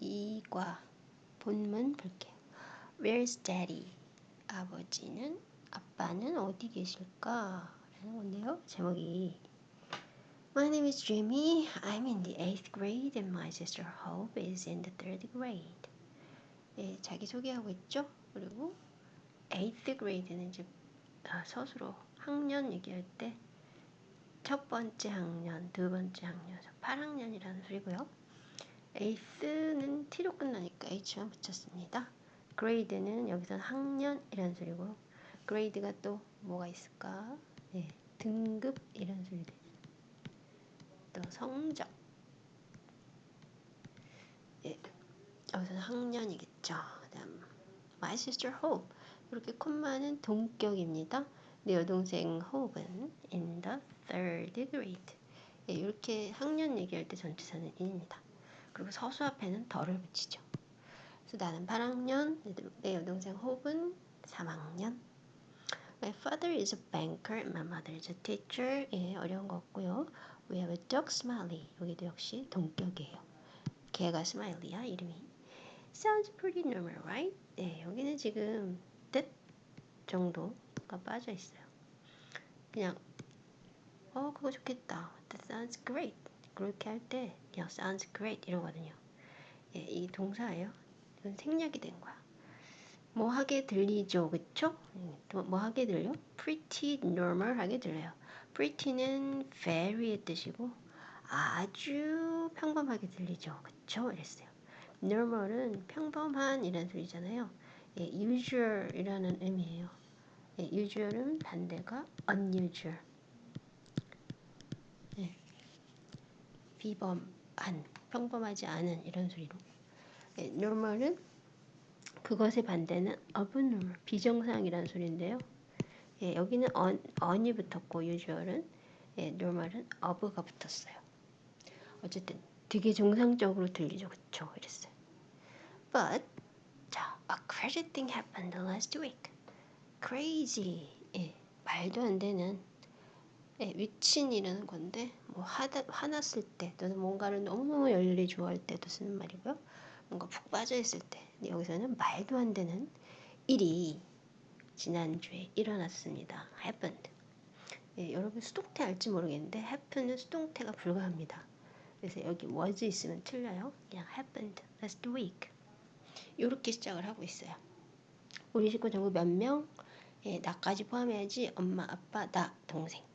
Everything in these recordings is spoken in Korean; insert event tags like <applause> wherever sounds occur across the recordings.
이과 본문 볼게요. Where's daddy? 아버지는 아빠는 어디 계실까? 라는 건데요. 제목이 My name is Jimmy. I'm in the 8th grade and my sister Hope is in the 3rd grade. 예, 자기 소개하고 있죠? 그리고 8th grade는 이제 아, 서술로 학년 얘기할 때 첫 번째 학년, 두 번째 학년, 8학년이라는 소리고요. 에이스는 T로 끝나니까 H만 붙였습니다. grade는 여기서는 학년 이라는 소리고 grade가 또 뭐가 있을까? 네, 등급 이런 소리들. 또 성적. 예, 여기서는 학년이겠죠. 그다음 my sister Hope. 이렇게 콤마는 동격입니다. 내 여동생 호흡은 in the third grade. 예, 이렇게 학년 얘기할 때 전치사는 in입니다. 그리고 서수 앞에는 더를 붙이죠. 그래서 나는 8학년, 내 여동생 호흡은 3학년. My father is a banker, my mother is a teacher. 예, 어려운 거 없고요. We have a dog, Smiley. 여기도 역시 동격이에요. 개가 스마일리야, 이름이. Sounds pretty normal, right? 네, 여기는 지금 뜻 정도가 빠져 있어요. 그냥 어 그거 좋겠다. That sounds great. 그렇게 할때 그냥 sounds great 이러거든요. 예, 이 동사예요. 이건 생략이 된 거야. 뭐 하게 들리죠, 그쵸? 뭐 하게 들려? Pretty normal 하게 들려요. Pretty는 very의 뜻이고 아주 평범하게 들리죠, 그쵸? 이랬어요. normal은 평범한 이란 소리잖아요. 예, usual이라는 의미예요. 예, usual은 반대가 unusual. 비범한, 평범하지 않은 이런 소리로. 예, normal은 그것의 반대는 abnormal, 비정상이라는 소리인데요. 예, 여기는 on, on이 붙었고 usual은 예, normal은 of가 붙었어요. 어쨌든 되게 정상적으로 들리죠, 그쵸? 이랬어요. But 자, a crazy thing happened last week. Crazy, 예, 말도 안 되는 예, 미친이라는 건데 뭐 하다 화났을 때 또는 뭔가를 너무너무 열일히 좋아할 때도 쓰는 말이고요. 뭔가 푹 빠져 있을 때 여기서는 말도 안 되는 일이 지난주에 일어났습니다. happened. 예, 여러분 수동태 알지 모르겠는데 happen은 수동태가 불가합니다. 그래서 여기 was 있으면 틀려요. 그냥 happened last week. 이렇게 시작을 하고 있어요. 우리 식구 전부 몇 명? 예, 나까지 포함해야지 엄마, 아빠, 나, 동생.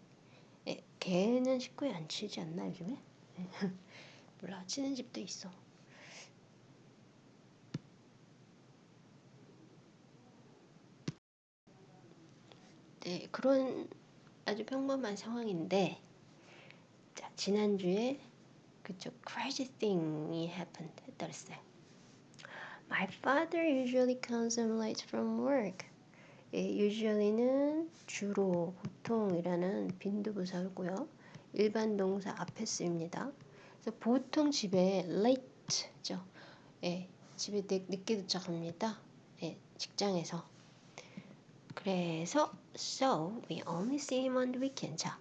예, 걔는 식구에 안 치지 않나 요즘에? 예. 몰라 치는 집도 있어. 네, 그런 아주 평범한 상황인데 자, 지난주에 그쵸 crazy thing이 happened 했다 그랬어요. My father usually comes home late from work. 예, usually는 주로 보통이라는 빈도부사고요. 일반 동사 앞에 쓰입니다. 그래서 보통 집에 late죠. 예, 집에 늦게 도착합니다. 예, 직장에서. 그래서 so we only see him on the weekend. 자,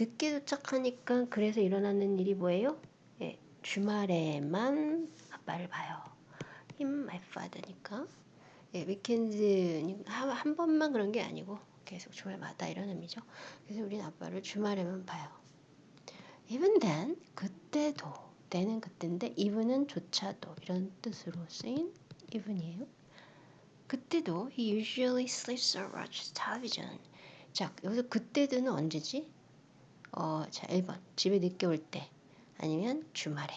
늦게 도착하니까 그래서 일어나는 일이 뭐예요? 예, 주말에만 아빠를 봐요. him, my father니까. 예, 위켄드 한, 한 번만 그런 게 아니고 계속 주말마다 이런 의미죠. 그래서 우리는 아빠를 주말에만 봐요. Even then, 그때도, 때는 그때인데 even은 조차도 이런 뜻으로 쓰인 even이에요. 그때도 he usually sleeps or watches television. 자, 여기서 그때도는 언제지? 어, 자, 1번. 집에 늦게 올 때. 아니면 주말에.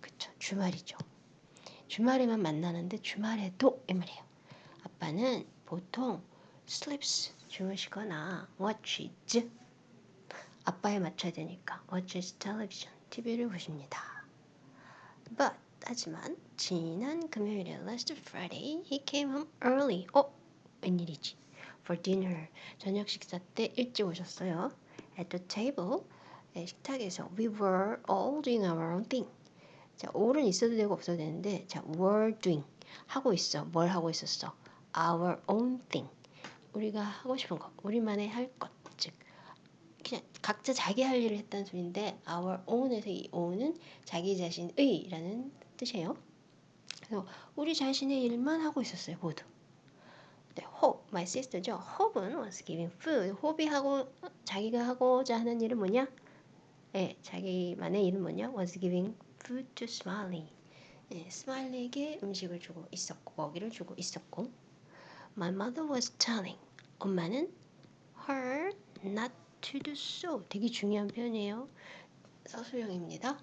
그쵸, 주말이죠. 주말에만 만나는데 주말에도 이 말이에요. 아빠는 보통 sleeps 주무시거나 watches 아빠에 맞춰야 되니까 watches television TV를 보십니다. But 하지만 지난 금요일에 last Friday he came home early. 어? 웬일이지? For dinner 저녁 식사 때 일찍 오셨어요. At the table 식탁에서 we were all doing our own thing. 자, all은 있어도 되고 없어도 되는데, 자, were doing. 하고 있어. 뭘 하고 있었어? our own thing. 우리가 하고 싶은 것, 우리만의 할 것. 즉, 그냥 각자 자기 할 일을 했다는 소리인데, our own에서 이 own은 자기 자신의 라는 뜻이에요. 그래서 우리 자신의 일만 하고 있었어요, 모두. 네, hope, my sister죠. hope은 was giving food. hope이 하고 자기가 하고자 하는 일은 뭐냐? 네, 자기만의 일은 뭐냐? was giving food to Smiley. 네, 스마일리에게 음식을 주고 있었고 먹이를 주고 있었고 My mother was telling. 엄마는 her not to do so. 되게 중요한 표현이에요. 서술형입니다.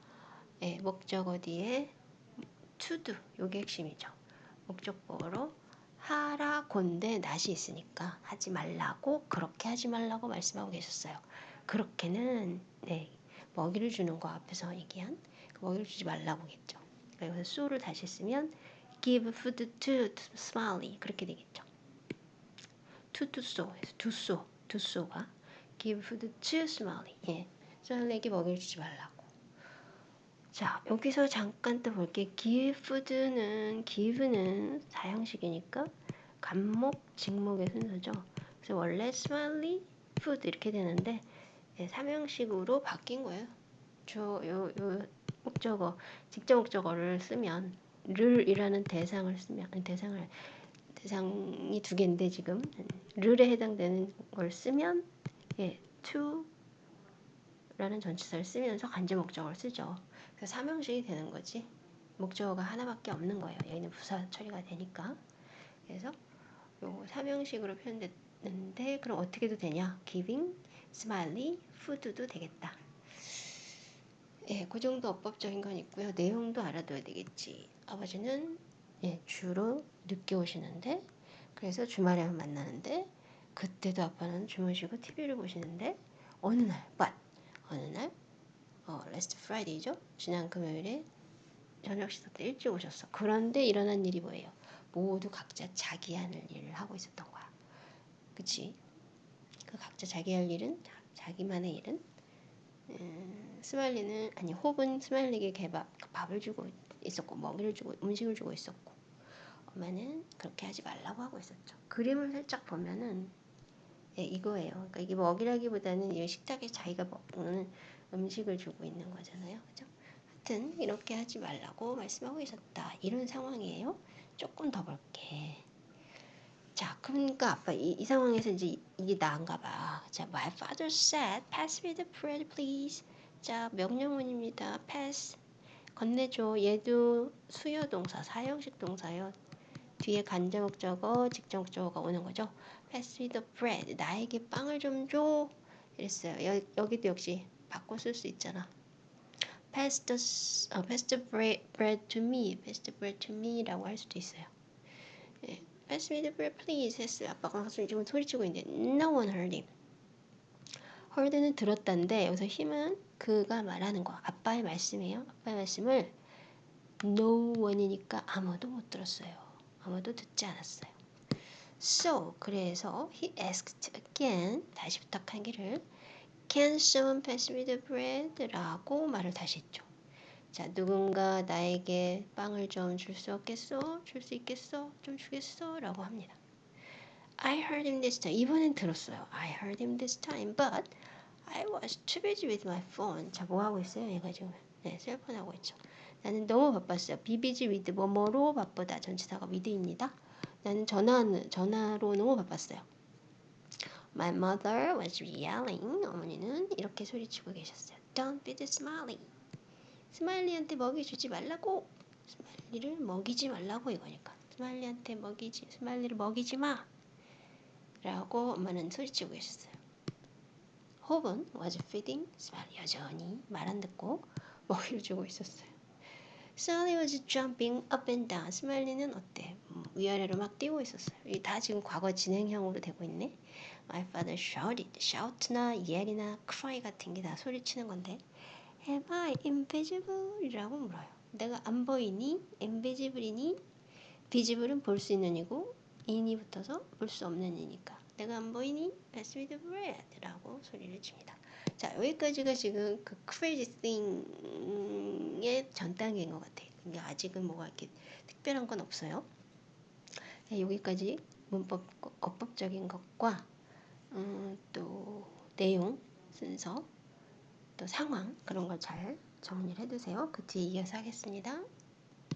네, 목적어 뒤에 to do. 요게 핵심이죠. 목적보로 하라곤데 낫이 있으니까 하지 말라고 그렇게 하지 말라고 말씀하고 계셨어요. 그렇게는 네 먹이를 주는 거 앞에서 얘기한 그 먹이를 주지 말라고겠죠. 그래서 so를 다시 쓰면 give food to Smiley 그렇게 되겠죠. to to so to so to so가 give food to Smiley 예, 스마일리에게 먹이를 주지 말라고. 자 여기서 잠깐 또 볼게. give food는 give는 사형식이니까 간목 직목의 순서죠. 그래서 원래 smiley food 이렇게 되는데 예, 삼형식으로 바뀐 거예요. 저 요 요 목적어 직접 목적어를 쓰면 르이라는 대상을 쓰면 대상을 대상이 두 개인데 지금 르에 해당되는 걸 쓰면 예, to라는 전치사를 쓰면서 간접 목적어를 쓰죠. 그래서 삼형식이 되는 거지. 목적어가 하나밖에 없는 거예요. 여기는 부사 처리가 되니까. 그래서 요 삼형식으로 표현됐는데 그럼 어떻게 도 되냐? giving, smiley, food도 되겠다. 예, 그 정도 어법적인 건 있고요. 내용도 알아둬야 되겠지. 아버지는 예, 주로 늦게 오시는데 그래서 주말에 만 만나는데 그때도 아빠는 주무시고 TV를 보시는데 어느 날, but 어느 날 어, last Friday죠. 지난 금요일에 저녁 식사 때 일찍 오셨어. 그런데 일어난 일이 뭐예요? 모두 각자 자기 하는 일을 하고 있었던 거야. 그치? 그 각자 자기 할 일은 자기만의 일은 음, 스마일리는 아니 혹은 스마일리에게 개밥 밥을 주고 있었고 먹이를 주고 음식을 주고 있었고 엄마는 그렇게 하지 말라고 하고 있었죠. 그림을 살짝 보면은 예, 이거예요. 그러니까 이게 먹이라기보다는 이 식탁에 자기가 먹는 음식을 주고 있는 거잖아요. 그죠? 하여튼 이렇게 하지 말라고 말씀하고 있었다. 이런 상황이에요. 조금 더 볼게. 자, 그러니까 아빠 이, 이 상황에서 이제 이게 나은가 봐. 자, my father said, pass me the bread, please. 자, 명령문입니다. pass. 건네줘. 얘도 수요 동사, 사형식 동사요. 뒤에 간접 목적어, 직접 목적어가 오는 거죠. pass me the bread. 나에게 빵을 좀 줘. 이랬어요. 여, 여기도 역시 바꿔 쓸 수 있잖아. pass the, 어, pass the bread, bread to me. pass the bread to me라고 할 수도 있어요. 예, pass me the bread please 했어요. 아빠가 지금 소리치고 있는데 no one heard him. heard는 들었다는데 여기서 힘은 그가 말하는 거. 아빠의 말씀이에요. 아빠의 말씀을 no one이니까 아무도 못 들었어요. 아무도 듣지 않았어요. So 그래서 he asked again 다시 부탁하기를 Can someone pass me the bread? 라고 말을 다시 했죠. 자, 누군가 나에게 빵을 좀 줄 수 없겠어? 줄 수 있겠어? 좀 주겠어? 라고 합니다. I heard him this time. 이번엔 들었어요. I heard him this time, but I was too busy with my phone. 자, 뭐 하고 있어요? 얘가 지금 네, cell phone 하고 있죠. 나는 너무 바빴어요. be busy with 뭐뭐로 바쁘다. 전치사가 with입니다. 나는 전화 전화로 너무 바빴어요. My mother was yelling. 어머니는 이렇게 소리치고 계셨어요. Don't feed the Smiley. 스마일리한테 먹이 주지 말라고. 스마일리를 먹이지 말라고 이거니까. 스마일리한테 먹이지, 스마일리를 먹이지 마. 라고 엄마는 소리치고 계셨어요. 홉은 was feeding 스마일리 여전히 말 안 듣고 <laughs> 먹이를 주고 있었어요. Smiley was jumping up and down. 스마일리는 어때? 위아래로 막 뛰고 있었어요. 이게 다 지금 과거 진행형으로 되고 있네. My father shouted. shout나 yell이나 cry 같은 게 다 소리치는 건데 Am I invisible? 이라고 물어요. 내가 안 보이니? invisible이니? visible은 볼 수 있는 이고 in이 붙어서 볼 수 없는 이니까 내가 안 보이니? Pass me the bread 라고 소리를 칩니다. 자 여기까지가 지금 그 crazy thing의 전 단계인 것 같아요. 근데 아직은 뭐가 이렇게 특별한 건 없어요. 네, 여기까지 문법 어법적인 것과 음, 또 내용 순서 또 상황 그런 걸 잘 정리를 해두세요. 그 뒤에 이어서 하겠습니다.